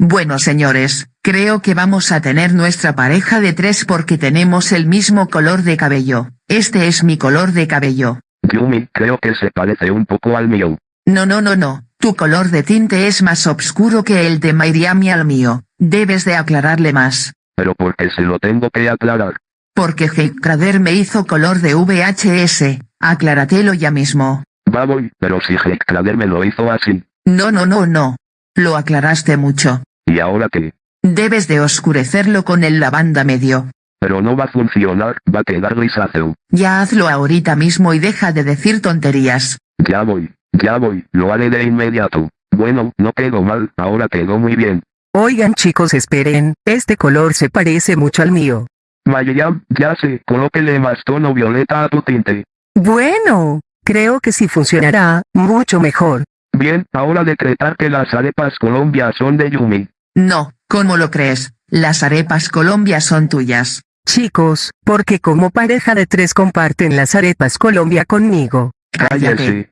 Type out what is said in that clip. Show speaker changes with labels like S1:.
S1: Bueno señores, creo que vamos a tener nuestra pareja de tres porque tenemos el mismo color de cabello. Este es mi color de cabello.
S2: Yumi, creo que se parece un poco al mío.
S1: No no no no, tu color de tinte es más oscuro que el de Miami al mío, debes de aclararle más.
S2: Pero ¿por qué se lo tengo que aclarar?
S1: Porque Heikkrader me hizo color de VHS, acláratelo ya mismo.
S2: Va voy, pero si Heikkrader me lo hizo así.
S1: No no no no. Lo aclaraste mucho.
S2: ¿Y ahora qué?
S1: Debes de oscurecerlo con el lavanda medio.
S2: Pero no va a funcionar, va a quedar grisáceo.
S1: Ya hazlo ahorita mismo y deja de decir tonterías.
S2: Ya voy, ya voy, lo haré de inmediato. Bueno, no quedó mal, ahora quedó muy bien.
S3: Oigan chicos esperen, este color se parece mucho al mío.
S2: Mayayam, ya sé, colóquele más tono violeta a tu tinte.
S3: Bueno, creo que sí funcionará, mucho mejor.
S2: Bien, ahora decretar que las arepas Colombia son de Yumi.
S1: No, ¿cómo lo crees? Las arepas Colombia son tuyas.
S3: Chicos, porque como pareja de tres comparten las arepas Colombia conmigo.
S2: Cállese.